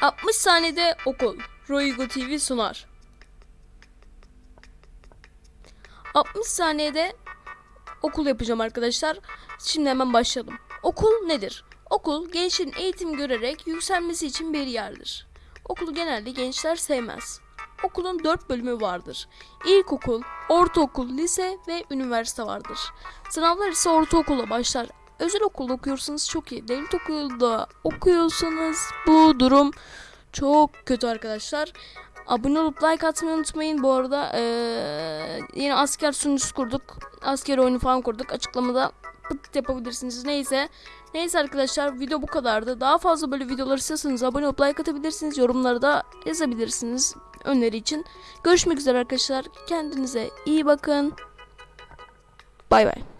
60 saniyede okul. Roygo TV sunar. 60 saniyede okul yapacağım arkadaşlar. Şimdi hemen başlayalım. Okul nedir? Okul gençlerin eğitim görerek yükselmesi için bir yerdir. Okulu genelde gençler sevmez. Okulun 4 bölümü vardır. İlkokul, ortaokul, lise ve üniversite vardır. Sınavlar ise ortaokulla başlar. Özel okulda okuyorsanız çok iyi. Devlet okulda okuyorsanız bu durum çok kötü arkadaşlar. Abone olup like atmayı unutmayın. Bu arada eee, yeni asker sunucusu kurduk. Asker oyunu falan kurduk. Açıklamada pıt yapabilirsiniz. Neyse. Neyse arkadaşlar video bu kadardı. Daha fazla böyle videolar istiyorsanız abone olup like atabilirsiniz. Yorumlara da yazabilirsiniz öneri için. Görüşmek üzere arkadaşlar. Kendinize iyi bakın. Bay bay.